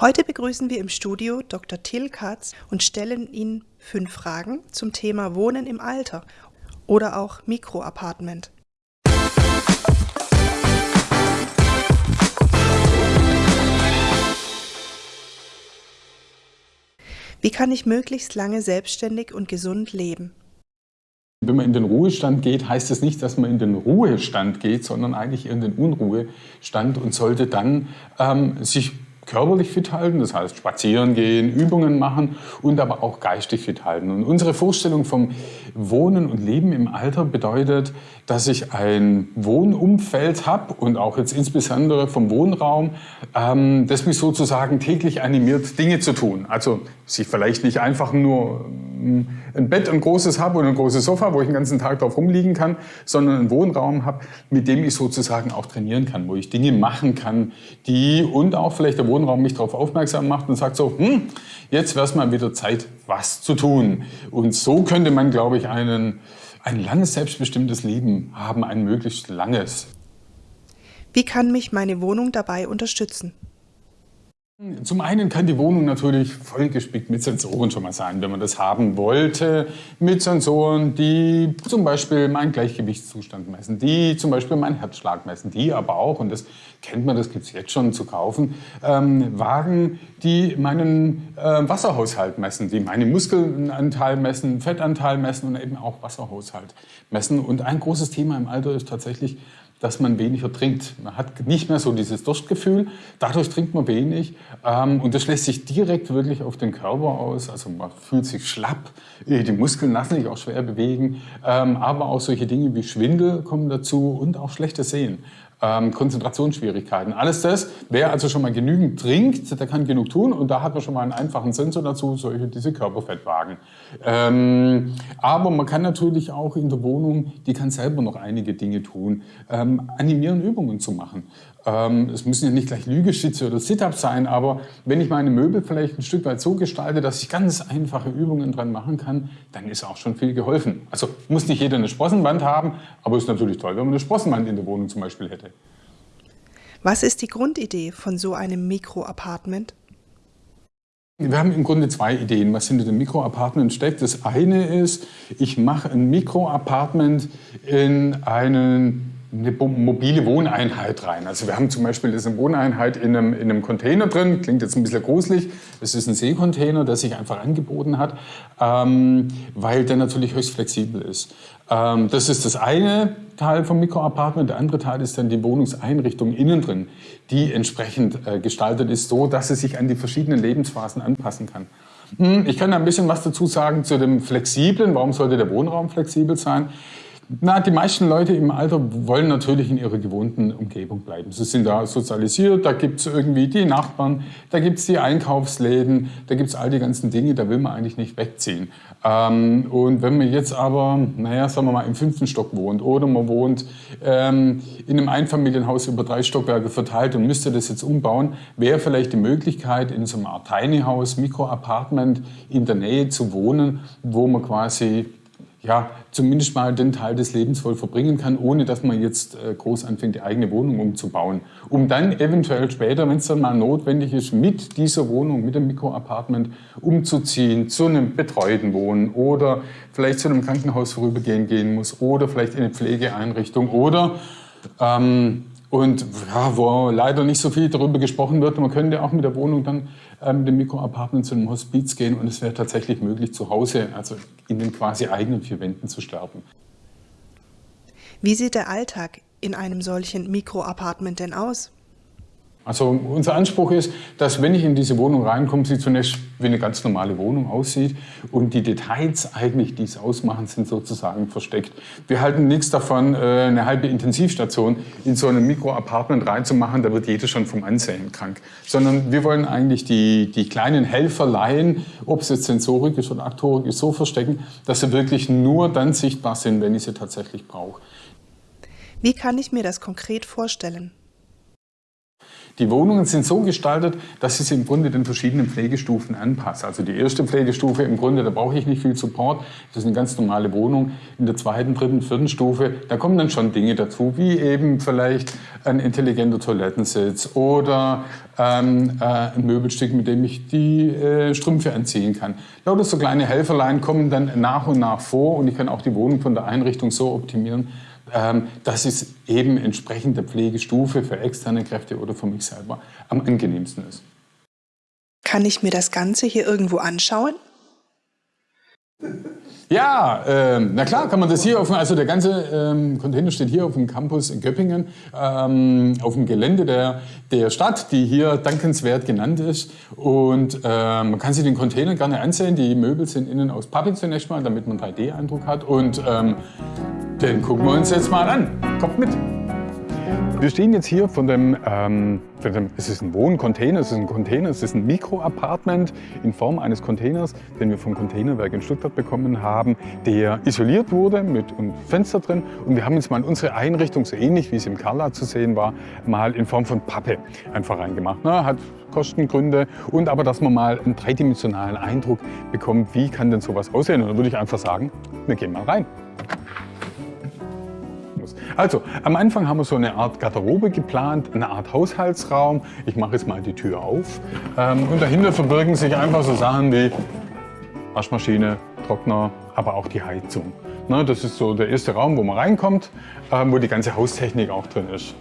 Heute begrüßen wir im Studio Dr. Till Katz und stellen Ihnen fünf Fragen zum Thema Wohnen im Alter oder auch Mikroapartment. Wie kann ich möglichst lange selbstständig und gesund leben? Wenn man in den Ruhestand geht, heißt es das nicht, dass man in den Ruhestand geht, sondern eigentlich in den Unruhestand und sollte dann ähm, sich körperlich fit halten, das heißt spazieren gehen, Übungen machen und aber auch geistig fit halten. Und unsere Vorstellung vom Wohnen und Leben im Alter bedeutet, dass ich ein Wohnumfeld habe und auch jetzt insbesondere vom Wohnraum, ähm, das mich sozusagen täglich animiert, Dinge zu tun. Also sich vielleicht nicht einfach nur ein Bett, ein großes habe und ein großes Sofa, wo ich den ganzen Tag drauf rumliegen kann, sondern einen Wohnraum habe, mit dem ich sozusagen auch trainieren kann, wo ich Dinge machen kann, die und auch vielleicht der Wohnraum mich darauf aufmerksam macht und sagt so, hm, jetzt wäre es mal wieder Zeit, was zu tun. Und so könnte man, glaube ich, einen, ein langes, selbstbestimmtes Leben haben, ein möglichst langes. Wie kann mich meine Wohnung dabei unterstützen? Zum einen kann die Wohnung natürlich vollgespickt mit Sensoren schon mal sein, wenn man das haben wollte. Mit Sensoren, die zum Beispiel meinen Gleichgewichtszustand messen, die zum Beispiel meinen Herzschlag messen, die aber auch, und das kennt man, das gibt es jetzt schon zu kaufen, ähm, Wagen, die meinen äh, Wasserhaushalt messen, die meinen Muskelanteil messen, Fettanteil messen und eben auch Wasserhaushalt messen. Und ein großes Thema im Alter ist tatsächlich dass man weniger trinkt. Man hat nicht mehr so dieses Durstgefühl, dadurch trinkt man wenig ähm, und das lässt sich direkt wirklich auf den Körper aus. Also man fühlt sich schlapp, äh, die Muskeln lassen sich auch schwer bewegen, ähm, aber auch solche Dinge wie Schwindel kommen dazu und auch schlechtes Sehen ähm, Konzentrationsschwierigkeiten. Alles das, wer also schon mal genügend trinkt, der kann genug tun und da hat man schon mal einen einfachen Sensor dazu, solche diese Körperfettwagen. Ähm, aber man kann natürlich auch in der Wohnung, die kann selber noch einige Dinge tun, ähm, animieren Übungen zu machen. Ähm, es müssen ja nicht gleich Lügeschütze oder Sit-Ups sein, aber wenn ich meine Möbel vielleicht ein Stück weit so gestalte, dass ich ganz einfache Übungen dran machen kann, dann ist auch schon viel geholfen. Also muss nicht jeder eine Sprossenwand haben, aber es ist natürlich toll, wenn man eine Sprossenwand in der Wohnung zum Beispiel hätte. Was ist die Grundidee von so einem Mikroapartment? Wir haben im Grunde zwei Ideen, was hinter dem Mikroapartment steckt. Das eine ist, ich mache ein Mikroapartment in einen eine mobile Wohneinheit rein. Also wir haben zum Beispiel eine Wohneinheit in einem, in einem Container drin, klingt jetzt ein bisschen gruselig. Das ist ein Seekontainer, der sich einfach angeboten hat, ähm, weil der natürlich höchst flexibel ist. Ähm, das ist das eine Teil vom Mikroapartment. Der andere Teil ist dann die Wohnungseinrichtung innen drin, die entsprechend äh, gestaltet ist, so dass sie sich an die verschiedenen Lebensphasen anpassen kann. Hm, ich kann da ein bisschen was dazu sagen zu dem Flexiblen. Warum sollte der Wohnraum flexibel sein? Na, die meisten Leute im Alter wollen natürlich in ihrer gewohnten Umgebung bleiben. Sie sind da sozialisiert, da gibt es irgendwie die Nachbarn, da gibt es die Einkaufsläden, da gibt es all die ganzen Dinge, da will man eigentlich nicht wegziehen. Ähm, und wenn man jetzt aber, naja, sagen wir mal, im fünften Stock wohnt oder man wohnt ähm, in einem Einfamilienhaus über drei Stockwerke verteilt und müsste das jetzt umbauen, wäre vielleicht die Möglichkeit, in so einem Art Tiny House, Mikroapartment in der Nähe zu wohnen, wo man quasi ja, zumindest mal den Teil des Lebens voll verbringen kann, ohne dass man jetzt äh, groß anfängt, die eigene Wohnung umzubauen. Um dann eventuell später, wenn es dann mal notwendig ist, mit dieser Wohnung, mit dem Mikroapartment umzuziehen, zu einem betreuten Wohnen oder vielleicht zu einem Krankenhaus vorübergehen gehen muss oder vielleicht in eine Pflegeeinrichtung oder ähm, und ja, wo leider nicht so viel darüber gesprochen wird, man könnte auch mit der Wohnung dann äh, mit dem Mikroapartment zu einem Hospiz gehen und es wäre tatsächlich möglich, zu Hause, also in den quasi eigenen vier Wänden zu sterben. Wie sieht der Alltag in einem solchen Mikroapartment denn aus? Also unser Anspruch ist, dass wenn ich in diese Wohnung reinkomme, sie zunächst wie eine ganz normale Wohnung aussieht und die Details eigentlich, die es ausmachen, sind sozusagen versteckt. Wir halten nichts davon, äh, eine halbe Intensivstation in so einem Mikroapartment reinzumachen, da wird jeder schon vom Ansehen krank. Sondern wir wollen eigentlich die, die kleinen Helferleien, ob es jetzt Sensorik ist oder Aktorik ist, so verstecken, dass sie wirklich nur dann sichtbar sind, wenn ich sie tatsächlich brauche. Wie kann ich mir das konkret vorstellen? Die Wohnungen sind so gestaltet, dass ich sie im Grunde den verschiedenen Pflegestufen anpasse. Also die erste Pflegestufe im Grunde, da brauche ich nicht viel Support. Das ist eine ganz normale Wohnung. In der zweiten, dritten, vierten Stufe, da kommen dann schon Dinge dazu, wie eben vielleicht ein intelligenter Toilettensitz oder ähm, äh, ein Möbelstück, mit dem ich die äh, Strümpfe anziehen kann. Lauter so kleine Helferlein kommen dann nach und nach vor und ich kann auch die Wohnung von der Einrichtung so optimieren, ähm, dass es eben entsprechend der Pflegestufe für externe Kräfte oder für mich selber am angenehmsten ist. Kann ich mir das Ganze hier irgendwo anschauen? Ja, äh, na klar, kann man das hier auf, also der ganze ähm, Container steht hier auf dem Campus in Göppingen, ähm, auf dem Gelände der, der Stadt, die hier dankenswert genannt ist. Und äh, man kann sich den Container gerne ansehen. Die Möbel sind innen aus Pappe zunächst mal, damit man 3D-Eindruck hat. Und ähm, den gucken wir uns jetzt mal an. Kommt mit! Wir stehen jetzt hier von dem, ähm, dem, es ist ein Wohncontainer, es ist ein Container, es ist ein Mikroapartment in Form eines Containers, den wir vom Containerwerk in Stuttgart bekommen haben, der isoliert wurde mit einem Fenster drin. Und wir haben jetzt mal unsere Einrichtung, so ähnlich wie es im Carla zu sehen war, mal in Form von Pappe einfach reingemacht. Ne? Hat Kostengründe und aber, dass man mal einen dreidimensionalen Eindruck bekommt, wie kann denn sowas aussehen. Und dann würde ich einfach sagen, wir gehen mal rein. Also, am Anfang haben wir so eine Art Garderobe geplant, eine Art Haushaltsraum. Ich mache jetzt mal die Tür auf. Ähm, und dahinter verbirgen sich einfach so Sachen wie Waschmaschine, Trockner, aber auch die Heizung. Ne, das ist so der erste Raum, wo man reinkommt, ähm, wo die ganze Haustechnik auch drin ist.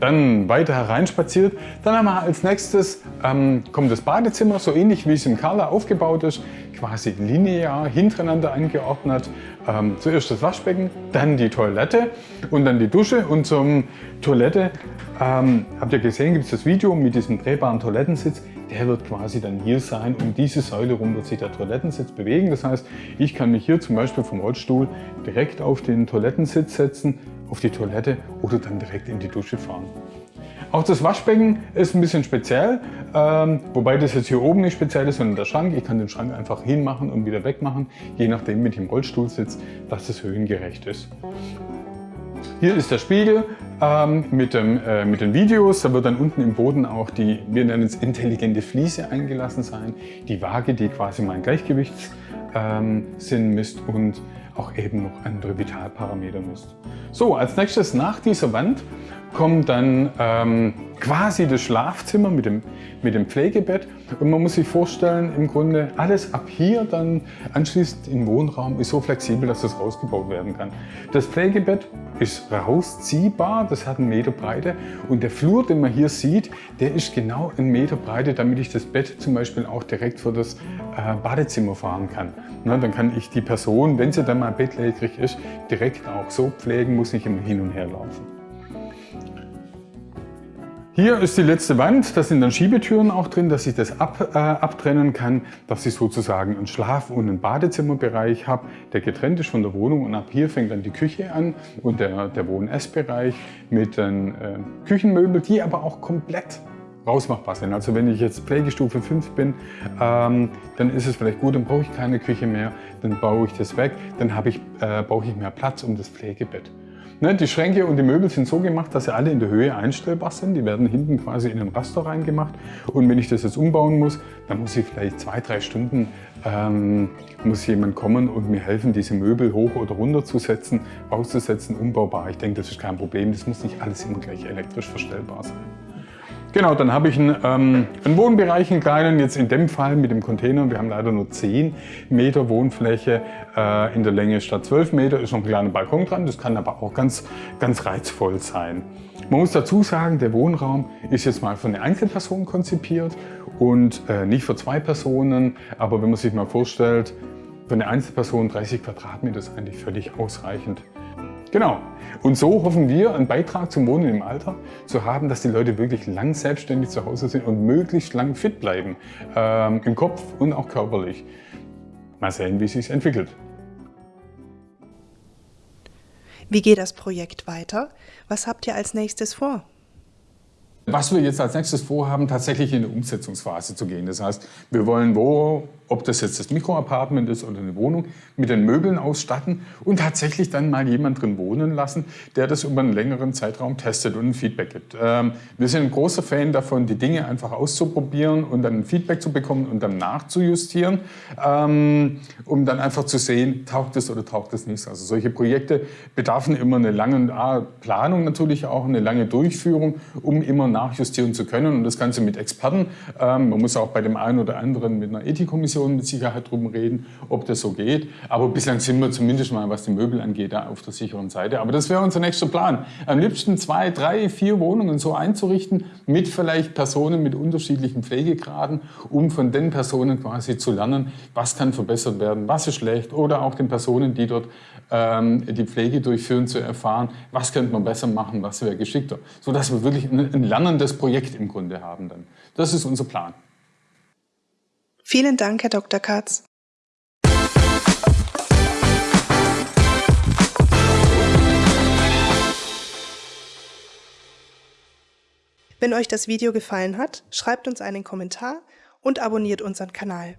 Dann weiter hereinspaziert. Dann haben wir als nächstes ähm, kommt das Badezimmer, so ähnlich wie es im Carla aufgebaut ist, quasi linear hintereinander angeordnet. Ähm, zuerst das Waschbecken, dann die Toilette und dann die Dusche. Und zum Toilette, ähm, habt ihr gesehen, gibt es das Video mit diesem drehbaren Toilettensitz. Der wird quasi dann hier sein. Um diese Säule rum wird sich der Toilettensitz bewegen. Das heißt, ich kann mich hier zum Beispiel vom Rollstuhl direkt auf den Toilettensitz setzen, auf die Toilette oder dann direkt in die Dusche fahren. Auch das Waschbecken ist ein bisschen speziell, ähm, wobei das jetzt hier oben nicht speziell ist, sondern der Schrank. Ich kann den Schrank einfach hinmachen und wieder wegmachen, je nachdem mit dem Rollstuhl sitzt, dass es höhengerecht ist. Hier ist der Spiegel ähm, mit, dem, äh, mit den Videos. Da wird dann unten im Boden auch die, wir nennen es intelligente Fliese eingelassen sein. Die Waage, die quasi mein Gleichgewichtssinn ähm, misst und auch eben noch andere Vitalparameter misst. So, als nächstes nach dieser Wand kommt dann ähm, quasi das Schlafzimmer mit dem, mit dem Pflegebett. Und man muss sich vorstellen, im Grunde alles ab hier dann anschließend im Wohnraum ist so flexibel, dass das rausgebaut werden kann. Das Pflegebett ist rausziehbar, das hat einen Meter Breite und der Flur, den man hier sieht, der ist genau einen Meter Breite, damit ich das Bett zum Beispiel auch direkt vor das äh, Badezimmer fahren kann. Na, dann kann ich die Person, wenn sie dann mal bettlägerig ist, direkt auch so pflegen, muss nicht immer hin und her laufen. Hier ist die letzte Wand, da sind dann Schiebetüren auch drin, dass ich das ab, äh, abtrennen kann, dass ich sozusagen einen Schlaf- und einen Badezimmerbereich habe, der getrennt ist von der Wohnung und ab hier fängt dann die Küche an und der, der Wohn-Essbereich mit den äh, Küchenmöbeln, die aber auch komplett rausmachbar sind. Also wenn ich jetzt Pflegestufe 5 bin, ähm, dann ist es vielleicht gut, dann brauche ich keine Küche mehr, dann baue ich das weg, dann äh, brauche ich mehr Platz um das Pflegebett. Ne, die Schränke und die Möbel sind so gemacht, dass sie alle in der Höhe einstellbar sind. Die werden hinten quasi in den Raster reingemacht. Und wenn ich das jetzt umbauen muss, dann muss ich vielleicht zwei, drei Stunden ähm, muss jemand kommen und mir helfen, diese Möbel hoch oder runter zu setzen, auszusetzen, umbaubar. Ich denke, das ist kein Problem. Das muss nicht alles immer gleich elektrisch verstellbar sein. Genau, dann habe ich einen, ähm, einen Wohnbereich, einen kleinen, jetzt in dem Fall mit dem Container. Wir haben leider nur 10 Meter Wohnfläche äh, in der Länge statt 12 Meter. Ist noch ein kleiner Balkon dran, das kann aber auch ganz, ganz reizvoll sein. Man muss dazu sagen, der Wohnraum ist jetzt mal für eine Einzelperson konzipiert und äh, nicht für zwei Personen. Aber wenn man sich mal vorstellt, für eine Einzelperson 30 Quadratmeter ist eigentlich völlig ausreichend. Genau. Und so hoffen wir, einen Beitrag zum Wohnen im Alter zu haben, dass die Leute wirklich lang selbstständig zu Hause sind und möglichst lang fit bleiben. Ähm, Im Kopf und auch körperlich. Mal sehen, wie es sich entwickelt. Wie geht das Projekt weiter? Was habt ihr als nächstes vor? Was wir jetzt als nächstes vorhaben, tatsächlich in eine Umsetzungsphase zu gehen. Das heißt, wir wollen wo, ob das jetzt das Mikroapartment ist oder eine Wohnung, mit den Möbeln ausstatten und tatsächlich dann mal jemand drin wohnen lassen, der das über einen längeren Zeitraum testet und ein Feedback gibt. Ähm, wir sind ein großer Fan davon, die Dinge einfach auszuprobieren und dann ein Feedback zu bekommen und dann nachzujustieren, ähm, um dann einfach zu sehen, taugt es oder taugt es nicht. Also solche Projekte bedarfen immer eine lange Planung natürlich auch, eine lange Durchführung, um immer nachjustieren zu können und das Ganze mit Experten. Ähm, man muss auch bei dem einen oder anderen mit einer Ethikkommission mit Sicherheit drum reden, ob das so geht. Aber bislang sind wir zumindest mal, was die Möbel angeht, da auf der sicheren Seite. Aber das wäre unser nächster Plan. Am liebsten zwei, drei, vier Wohnungen so einzurichten mit vielleicht Personen mit unterschiedlichen Pflegegraden, um von den Personen quasi zu lernen, was kann verbessert werden, was ist schlecht oder auch den Personen, die dort ähm, die Pflege durchführen, zu erfahren, was könnte man besser machen, was wäre geschickter, sodass wir wirklich ein, ein lernendes Projekt im Grunde haben dann. Das ist unser Plan. Vielen Dank, Herr Dr. Katz. Wenn euch das Video gefallen hat, schreibt uns einen Kommentar und abonniert unseren Kanal.